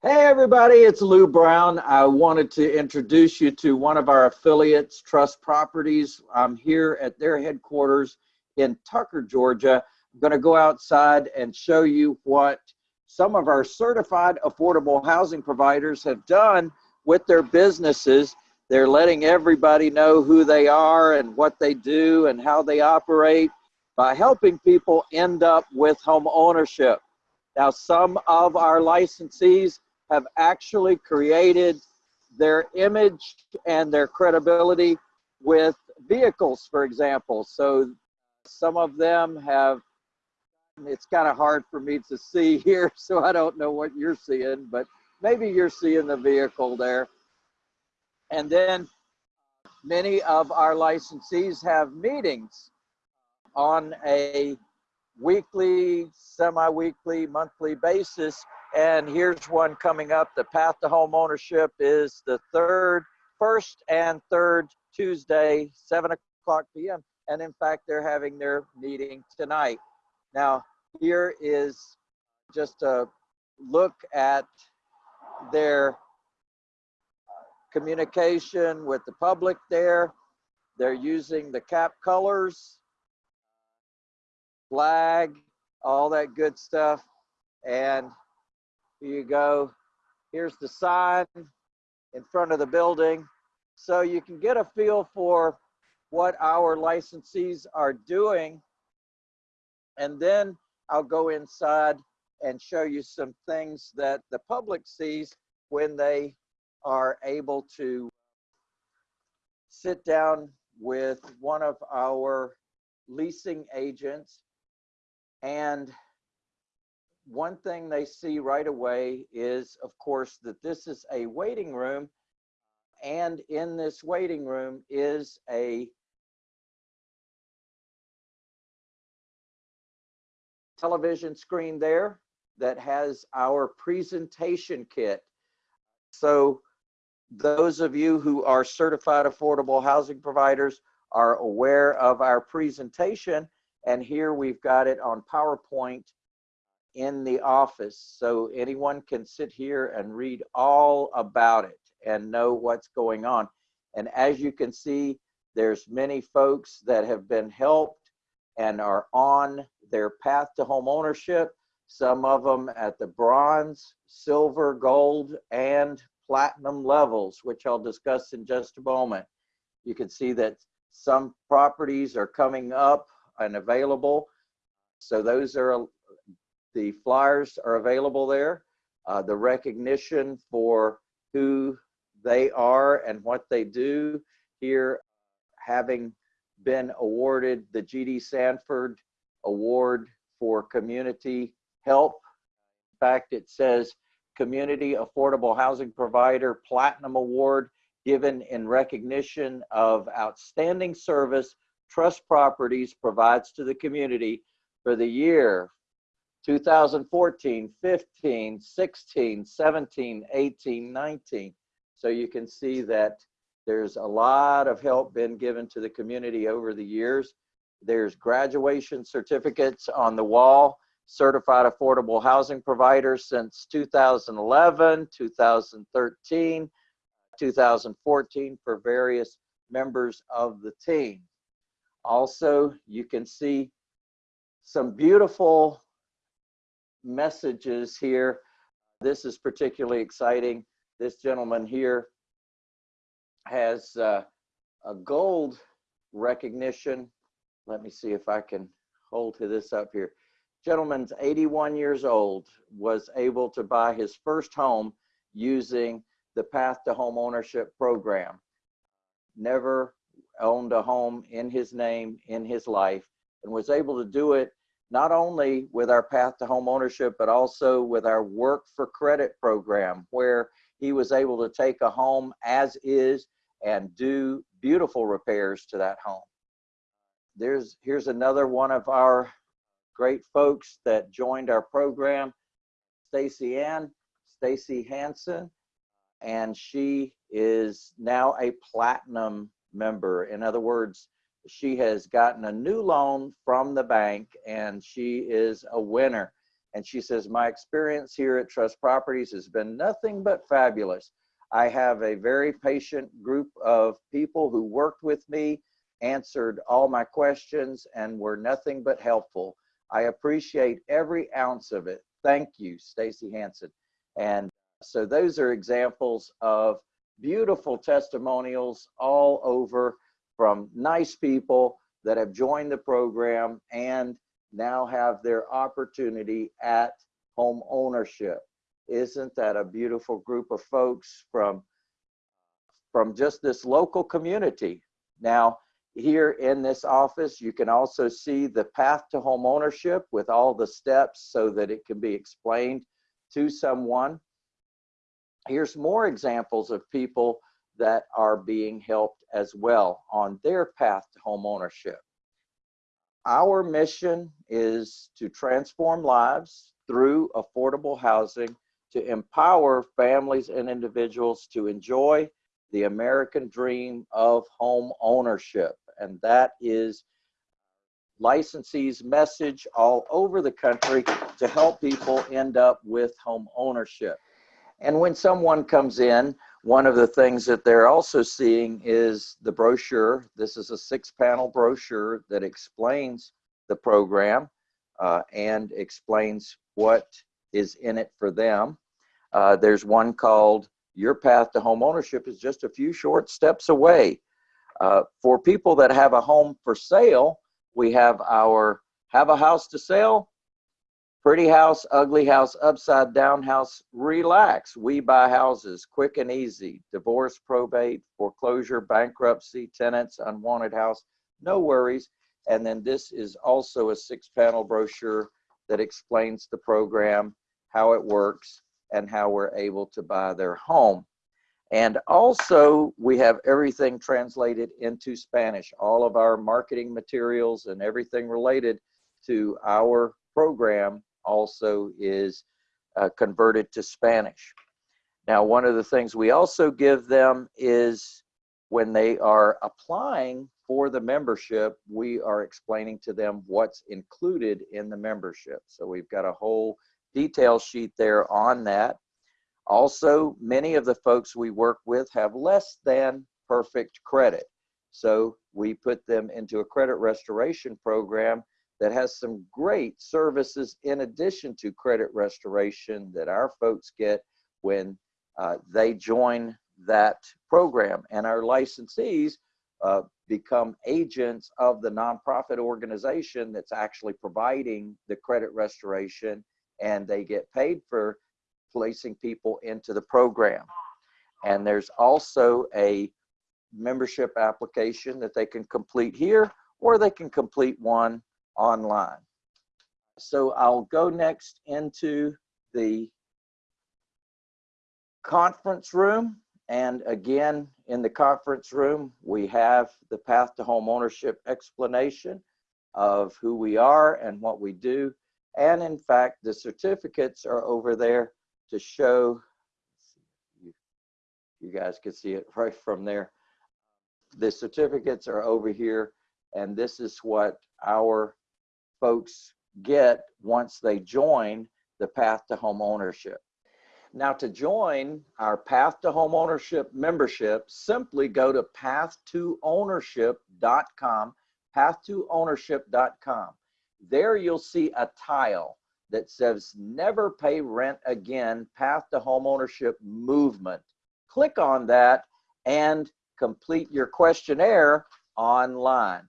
Hey everybody, it's Lou Brown. I wanted to introduce you to one of our affiliates, Trust Properties. I'm here at their headquarters in Tucker, Georgia. I'm going to go outside and show you what some of our certified affordable housing providers have done with their businesses. They're letting everybody know who they are and what they do and how they operate by helping people end up with home ownership. Now, some of our licensees have actually created their image and their credibility with vehicles, for example. So some of them have, it's kind of hard for me to see here, so I don't know what you're seeing, but maybe you're seeing the vehicle there. And then many of our licensees have meetings on a weekly, semi-weekly, monthly basis and here's one coming up. The path to home ownership is the third, first and third Tuesday, 7 o'clock p.m. And in fact, they're having their meeting tonight. Now, here is just a look at their communication with the public there. They're using the cap colors, flag, all that good stuff. And you go. Here's the sign in front of the building. So you can get a feel for what our licensees are doing. And then I'll go inside and show you some things that the public sees when they are able to sit down with one of our leasing agents and one thing they see right away is, of course, that this is a waiting room. And in this waiting room is a television screen there that has our presentation kit. So those of you who are certified affordable housing providers are aware of our presentation. And here we've got it on PowerPoint in the office so anyone can sit here and read all about it and know what's going on. And as you can see, there's many folks that have been helped and are on their path to home ownership. Some of them at the bronze, silver, gold, and platinum levels, which I'll discuss in just a moment. You can see that some properties are coming up and available. So those are the flyers are available there. Uh, the recognition for who they are and what they do here, having been awarded the GD Sanford Award for Community Help. In fact, it says Community Affordable Housing Provider Platinum Award given in recognition of outstanding service Trust Properties provides to the community for the year 2014, 15, 16, 17, 18, 19. So you can see that there's a lot of help been given to the community over the years. There's graduation certificates on the wall, certified affordable housing providers since 2011, 2013, 2014 for various members of the team. Also, you can see some beautiful messages here. This is particularly exciting. This gentleman here has uh, a gold recognition. Let me see if I can hold to this up here. Gentleman's 81 years old, was able to buy his first home using the Path to Home Ownership program. Never owned a home in his name in his life and was able to do it not only with our path to home ownership, but also with our work for credit program, where he was able to take a home as is and do beautiful repairs to that home. There's here's another one of our great folks that joined our program, Stacy Ann, Stacy Hanson, and she is now a platinum member. In other words, she has gotten a new loan from the bank and she is a winner. And she says, My experience here at Trust Properties has been nothing but fabulous. I have a very patient group of people who worked with me, answered all my questions, and were nothing but helpful. I appreciate every ounce of it. Thank you, Stacy Hanson. And so those are examples of beautiful testimonials all over from nice people that have joined the program and now have their opportunity at home ownership. Isn't that a beautiful group of folks from, from just this local community? Now, here in this office, you can also see the path to home ownership with all the steps so that it can be explained to someone. Here's more examples of people that are being helped as well on their path to home ownership. Our mission is to transform lives through affordable housing to empower families and individuals to enjoy the American dream of home ownership. And that is licensees message all over the country to help people end up with home ownership. And when someone comes in, one of the things that they're also seeing is the brochure. This is a six panel brochure that explains the program uh, and explains what is in it for them. Uh, there's one called Your Path to Home Ownership is just a few short steps away. Uh, for people that have a home for sale, we have our Have a House to Sell, Pretty House, Ugly House, Upside Down House, Relax. We buy houses quick and easy. Divorce, probate, foreclosure, bankruptcy, tenants, unwanted house. No worries. And then this is also a six panel brochure that explains the program, how it works, and how we're able to buy their home. And also, we have everything translated into Spanish. All of our marketing materials and everything related to our program also is uh, converted to Spanish. Now, one of the things we also give them is when they are applying for the membership, we are explaining to them what's included in the membership. So we've got a whole detail sheet there on that. Also, many of the folks we work with have less than perfect credit. So we put them into a credit restoration program that has some great services in addition to credit restoration that our folks get when uh, they join that program. And our licensees uh, become agents of the nonprofit organization that's actually providing the credit restoration and they get paid for placing people into the program. And there's also a membership application that they can complete here or they can complete one online. So I'll go next into the conference room. And again, in the conference room, we have the path to home ownership explanation of who we are and what we do. And in fact, the certificates are over there to show, you, you guys can see it right from there. The certificates are over here, and this is what our folks get once they join the path to home ownership. Now to join our Path to Home Ownership membership, simply go to path2ownership.com, path2ownership.com. There you'll see a tile that says never pay rent again, Path to Home Ownership movement. Click on that and complete your questionnaire online.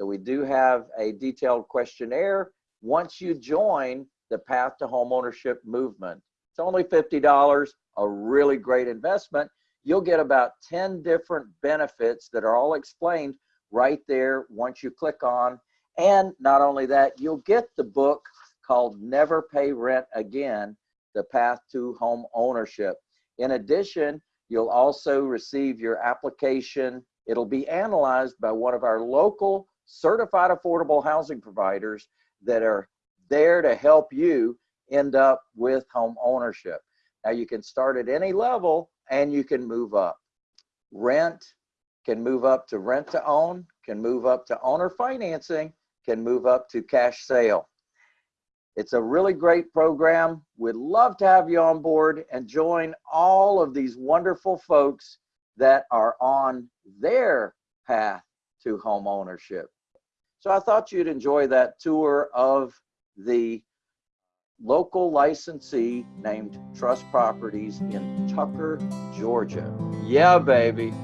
So we do have a detailed questionnaire once you join the Path to Homeownership movement. It's only $50, a really great investment. You'll get about 10 different benefits that are all explained right there once you click on. And not only that, you'll get the book called Never Pay Rent Again, The Path to Home Ownership. In addition, you'll also receive your application. It'll be analyzed by one of our local certified affordable housing providers that are there to help you end up with home ownership. Now you can start at any level and you can move up. Rent can move up to rent to own, can move up to owner financing, can move up to cash sale. It's a really great program. We'd love to have you on board and join all of these wonderful folks that are on their path to home ownership. So I thought you'd enjoy that tour of the local licensee named Trust Properties in Tucker, Georgia. Yeah, baby.